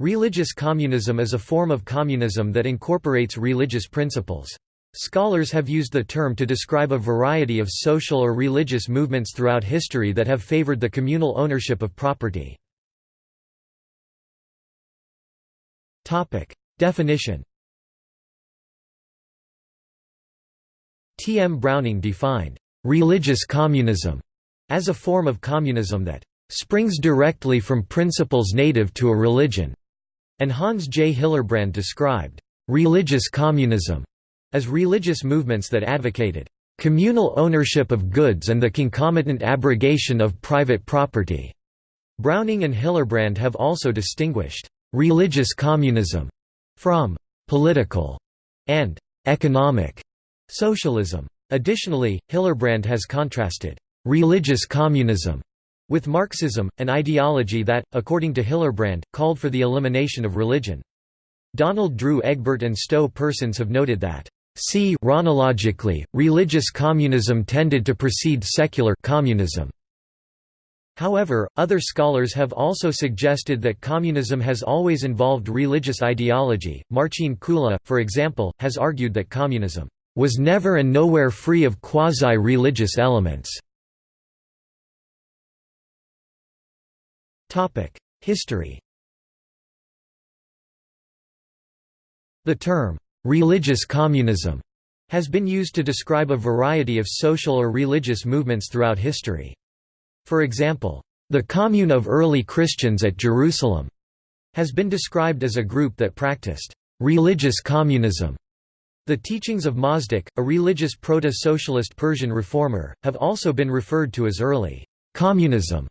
Religious communism is a form of communism that incorporates religious principles. Scholars have used the term to describe a variety of social or religious movements throughout history that have favored the communal ownership of property. Definition T. M. Browning defined, "...religious communism," as a form of communism that "...springs directly from principles native to a religion." And Hans J. Hillerbrand described «religious communism» as religious movements that advocated «communal ownership of goods and the concomitant abrogation of private property». Browning and Hillerbrand have also distinguished «religious communism» from «political» and «economic» socialism. Additionally, Hillerbrand has contrasted «religious communism» with Marxism, an ideology that, according to Hillerbrand, called for the elimination of religion. Donald Drew Egbert and Stowe Persons have noted that See chronologically, religious communism tended to precede secular communism. However, other scholars have also suggested that communism has always involved religious ideology. Marcin Kula, for example, has argued that communism was never and nowhere free of quasi-religious elements. History The term, "'religious communism' has been used to describe a variety of social or religious movements throughout history. For example, the Commune of early Christians at Jerusalem has been described as a group that practiced religious communism. The teachings of Mazdak, a religious proto-socialist Persian reformer, have also been referred to as early communism.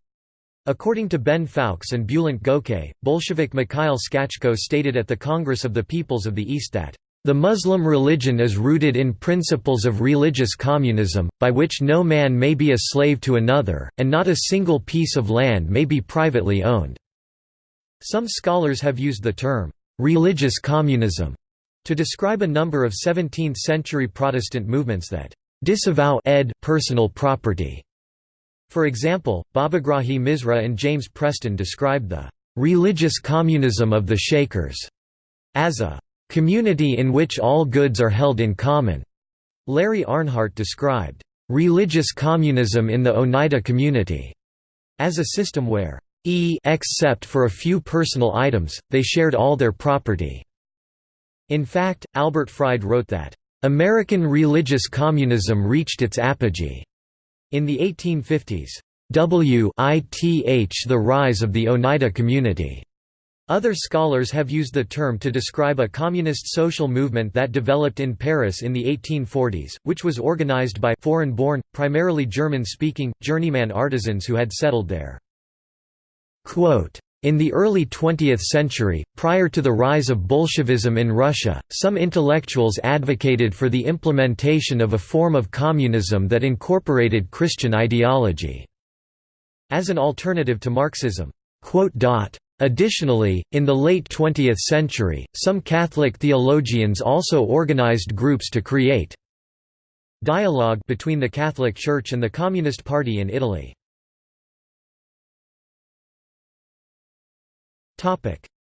According to Ben Fowkes and Bulent Gokay, Bolshevik Mikhail Skachko stated at the Congress of the Peoples of the East that, "...the Muslim religion is rooted in principles of religious communism, by which no man may be a slave to another, and not a single piece of land may be privately owned." Some scholars have used the term, "...religious communism," to describe a number of 17th-century Protestant movements that disavow ed personal property for example, Babagrahi Misra and James Preston described the religious communism of the Shakers as a community in which all goods are held in common. Larry Arnhart described religious communism in the Oneida community as a system where e except for a few personal items, they shared all their property. In fact, Albert Fried wrote that, "...American religious communism reached its apogee." In the 1850s, WITH the rise of the Oneida community. Other scholars have used the term to describe a communist social movement that developed in Paris in the 1840s, which was organized by foreign-born, primarily German-speaking, journeyman artisans who had settled there. Quote, in the early 20th century, prior to the rise of Bolshevism in Russia, some intellectuals advocated for the implementation of a form of communism that incorporated Christian ideology as an alternative to Marxism. Additionally, in the late 20th century, some Catholic theologians also organized groups to create dialogue between the Catholic Church and the Communist Party in Italy.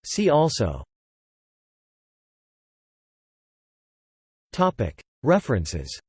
See also. References